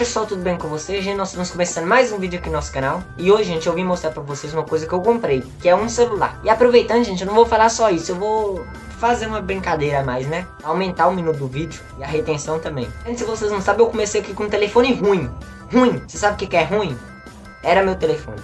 pessoal, tudo bem com vocês? Gente, nós estamos começando mais um vídeo aqui no nosso canal E hoje, gente, eu vim mostrar pra vocês uma coisa que eu comprei Que é um celular E aproveitando, gente, eu não vou falar só isso Eu vou fazer uma brincadeira a mais, né? Aumentar o minuto do vídeo e a retenção também Gente, se vocês não sabem, eu comecei aqui com um telefone ruim Ruim, você sabe o que é ruim? Era meu telefone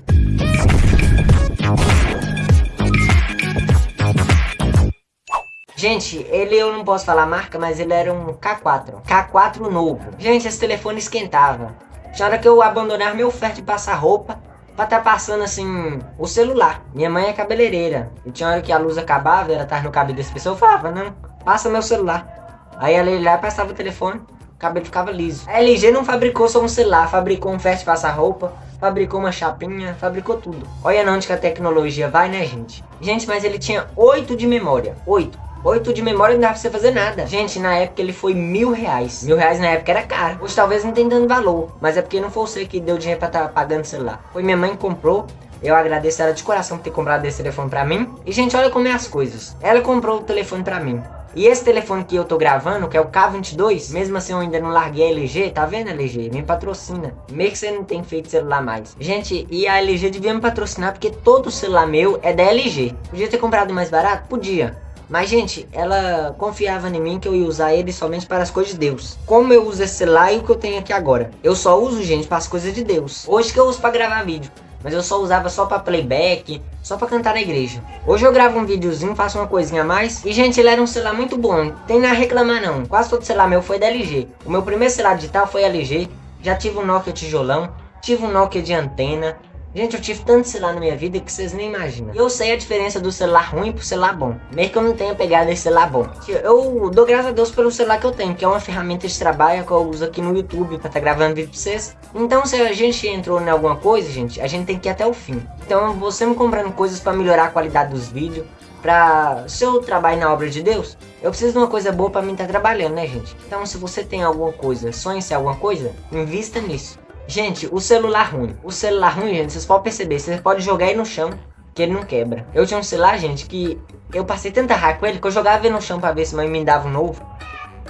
Gente, ele eu não posso falar a marca, mas ele era um K4. K4 novo. Gente, esse telefone esquentava. Tinha hora que eu abandonar meu oferta de passar roupa pra estar tá passando assim o celular. Minha mãe é cabeleireira. E tinha hora que a luz acabava, ela tava no cabelo desse pessoa, eu falava, não, passa meu celular. Aí ela ia lá passava o telefone, o cabelo ficava liso. A LG não fabricou só um celular, fabricou um ferro de passar roupa, fabricou uma chapinha, fabricou tudo. Olha onde que a tecnologia vai, né, gente? Gente, mas ele tinha 8 de memória, 8. 8 de memória não dá pra você fazer nada. Gente, na época ele foi mil reais. Mil reais na época era caro. Hoje talvez não tenha dando valor. Mas é porque não foi você que deu dinheiro pra estar tá pagando o celular. Foi minha mãe que comprou. Eu agradeço ela de coração por ter comprado esse telefone pra mim. E, gente, olha como é as coisas. Ela comprou o telefone pra mim. E esse telefone que eu tô gravando, que é o K22, mesmo assim eu ainda não larguei a LG, tá vendo LG? Me patrocina. Meio que você não tem feito celular mais. Gente, e a LG devia me patrocinar porque todo celular meu é da LG. Podia ter comprado mais barato? Podia. Mas, gente, ela confiava em mim que eu ia usar ele somente para as coisas de Deus. Como eu uso esse celular e o que eu tenho aqui agora. Eu só uso, gente, para as coisas de Deus. Hoje que eu uso para gravar vídeo. Mas eu só usava só para playback, só para cantar na igreja. Hoje eu gravo um videozinho, faço uma coisinha a mais. E, gente, ele era um celular muito bom. Tem nada a reclamar, não. Quase todo celular meu foi da LG. O meu primeiro celular digital foi LG. Já tive um Nokia tijolão. Tive um Nokia de antena. Gente, eu tive tanto celular na minha vida que vocês nem imaginam. Eu sei a diferença do celular ruim pro celular bom. Mesmo que eu não tenha pegado esse celular bom. Eu dou graças a Deus pelo celular que eu tenho, que é uma ferramenta de trabalho que eu uso aqui no YouTube pra estar tá gravando vídeo pra vocês. Então, se a gente entrou em alguma coisa, gente, a gente tem que ir até o fim. Então, você me comprando coisas pra melhorar a qualidade dos vídeos, pra seu trabalho na obra de Deus, eu preciso de uma coisa boa pra mim estar tá trabalhando, né, gente? Então, se você tem alguma coisa, sonha em alguma coisa, invista nisso. Gente, o celular ruim. O celular ruim, gente, vocês podem perceber. Vocês podem jogar ele no chão, que ele não quebra. Eu tinha um celular, gente, que eu passei tanta raiva com ele que eu jogava ele no chão pra ver se mãe me dava um novo.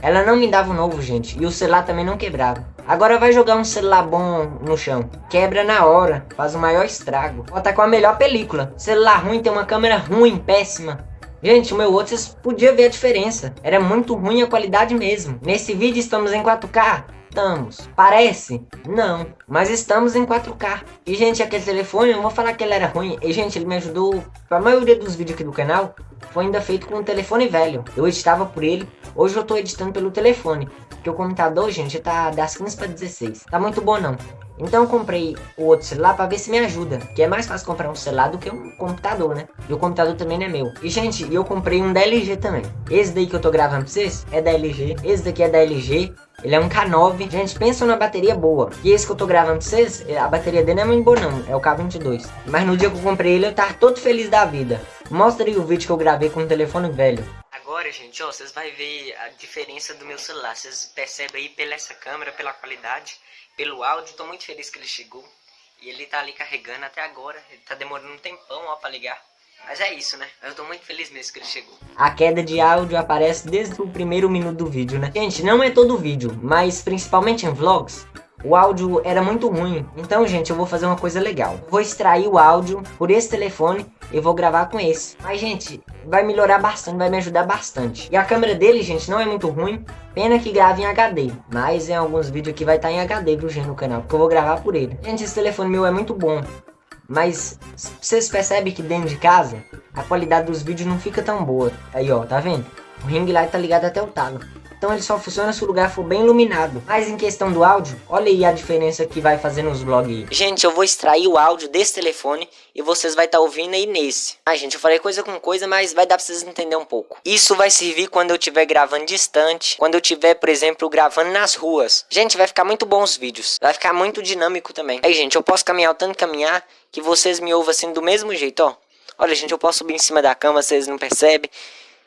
Ela não me dava um novo, gente. E o celular também não quebrava. Agora vai jogar um celular bom no chão. Quebra na hora. Faz o maior estrago. Bota com a melhor película. Celular ruim tem uma câmera ruim, péssima. Gente, o meu outro, vocês podiam ver a diferença. Era muito ruim a qualidade mesmo. Nesse vídeo estamos em 4K. Estamos. Parece? Não. Mas estamos em 4K. E, gente, aquele telefone, eu não vou falar que ele era ruim. E, gente, ele me ajudou. A maioria dos vídeos aqui do canal foi ainda feito com um telefone velho. Eu editava por ele. Hoje eu tô editando pelo telefone. Porque o computador, gente, tá das 15 para 16. Tá muito bom, não. Então eu comprei o outro celular para ver se me ajuda. Que é mais fácil comprar um celular do que um computador, né? E o computador também não é meu. E, gente, eu comprei um da LG também. Esse daí que eu tô gravando pra vocês é da LG. Esse daqui é da LG. Ele é um K9. Gente, pensa numa bateria boa. E esse que eu tô gravando pra vocês, é, a bateria dele não é muito boa não. É o K22. Mas no dia que eu comprei ele, eu tava todo feliz da vida. Mostra aí o vídeo que eu gravei com o telefone velho. Agora, gente, ó, vocês vão ver a diferença do meu celular. Vocês percebem aí pela essa câmera, pela qualidade pelo áudio. Tô muito feliz que ele chegou. E ele tá ali carregando até agora. Ele tá demorando um tempão, ó, pra ligar. Mas é isso, né? Eu tô muito feliz mesmo que ele chegou. A queda de áudio aparece desde o primeiro minuto do vídeo, né? Gente, não é todo vídeo, mas principalmente em vlogs, o áudio era muito ruim. Então, gente, eu vou fazer uma coisa legal. vou extrair o áudio por esse telefone e vou gravar com esse. Mas, gente, vai melhorar bastante, vai me ajudar bastante. E a câmera dele, gente, não é muito ruim. Pena que grava em HD. Mas em alguns vídeos aqui vai estar tá em HD, viu, gente, no canal. Porque eu vou gravar por ele. Gente, esse telefone meu é muito bom. Mas vocês percebem que dentro de casa, a qualidade dos vídeos não fica tão boa. Aí, ó, tá vendo? O ring light tá ligado até o talo. Então ele só funciona se o lugar for bem iluminado. Mas em questão do áudio, olha aí a diferença que vai fazer nos vlogs. Gente, eu vou extrair o áudio desse telefone e vocês vai estar tá ouvindo aí nesse. Ah, gente, eu falei coisa com coisa, mas vai dar pra vocês entender um pouco. Isso vai servir quando eu estiver gravando distante, quando eu estiver, por exemplo, gravando nas ruas. Gente, vai ficar muito bom os vídeos. Vai ficar muito dinâmico também. Aí, gente, eu posso caminhar o tanto caminhar que vocês me ouvem assim do mesmo jeito, ó. Olha, gente, eu posso subir em cima da cama, vocês não percebem.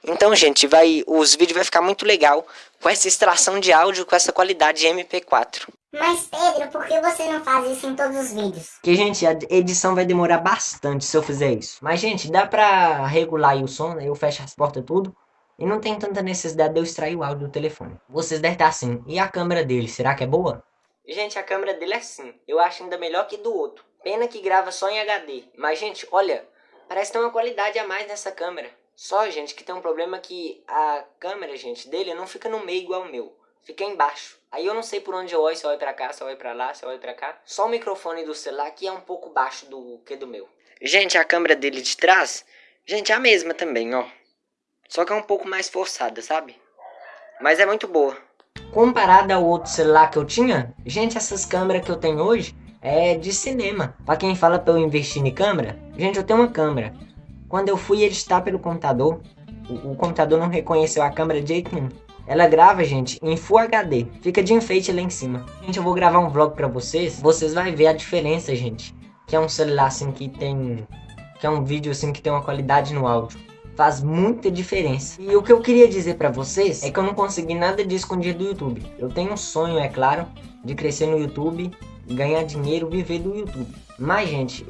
Então, gente, vai, os vídeos vai ficar muito legal com essa extração de áudio com essa qualidade MP4. Mas Pedro, por que você não faz isso em todos os vídeos? Porque, gente, a edição vai demorar bastante se eu fizer isso. Mas, gente, dá pra regular o som, né? Eu fecho as portas tudo. E não tem tanta necessidade de eu extrair o áudio do telefone. Vocês devem estar assim, e a câmera dele, será que é boa? Gente, a câmera dele é assim. Eu acho ainda melhor que do outro. Pena que grava só em HD. Mas, gente, olha, parece ter uma qualidade a mais nessa câmera. Só, gente, que tem um problema que a câmera, gente, dele não fica no meio igual o meu. Fica embaixo. Aí eu não sei por onde eu olho, se eu olho pra cá, se eu olho pra lá, se eu olho pra cá. Só o microfone do celular aqui é um pouco baixo do que do meu. Gente, a câmera dele de trás, gente, é a mesma também, ó. Só que é um pouco mais forçada, sabe? Mas é muito boa. Comparada ao outro celular que eu tinha, gente, essas câmeras que eu tenho hoje é de cinema. Pra quem fala pra eu investir em câmera, gente, eu tenho uma câmera. Quando eu fui editar pelo computador, o, o computador não reconheceu a câmera de jeito nenhum. Ela grava, gente, em Full HD. Fica de enfeite lá em cima. Gente, eu vou gravar um vlog pra vocês. Vocês vão ver a diferença, gente. Que é um celular, assim, que tem... Que é um vídeo, assim, que tem uma qualidade no áudio. Faz muita diferença. E o que eu queria dizer pra vocês é que eu não consegui nada de escondido do YouTube. Eu tenho um sonho, é claro, de crescer no YouTube, ganhar dinheiro, viver do YouTube. Mas, gente,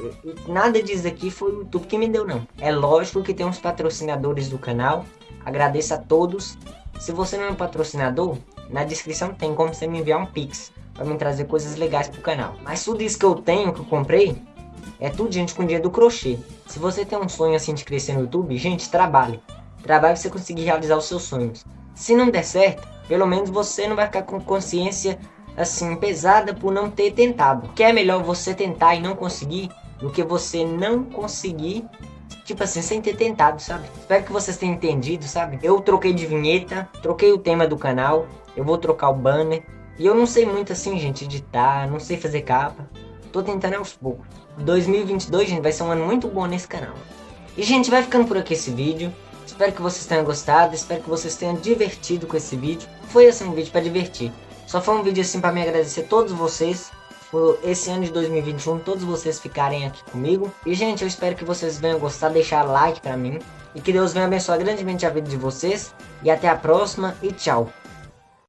nada disso aqui foi o YouTube que me deu, não. É lógico que tem uns patrocinadores do canal. Agradeço a todos. Se você não é um patrocinador, na descrição tem como você me enviar um Pix. Pra me trazer coisas legais pro canal. Mas tudo isso que eu tenho, que eu comprei, é tudo, gente, com dinheiro do crochê. Se você tem um sonho assim de crescer no YouTube, gente, trabalhe. Trabalhe pra você conseguir realizar os seus sonhos. Se não der certo, pelo menos você não vai ficar com consciência assim, pesada por não ter tentado. Que é melhor você tentar e não conseguir do que você não conseguir, tipo assim, sem ter tentado, sabe? Espero que vocês tenham entendido, sabe? Eu troquei de vinheta, troquei o tema do canal, eu vou trocar o banner. E eu não sei muito assim, gente, editar, não sei fazer capa. Tô tentando aos poucos. 2022, gente, vai ser um ano muito bom nesse canal. E, gente, vai ficando por aqui esse vídeo. Espero que vocês tenham gostado, espero que vocês tenham divertido com esse vídeo. Foi assim um vídeo para divertir. Só foi um vídeo assim para me agradecer a todos vocês por esse ano de 2021, todos vocês ficarem aqui comigo. E gente, eu espero que vocês venham gostar, deixar like para mim. E que Deus venha abençoar grandemente a vida de vocês. E até a próxima e tchau.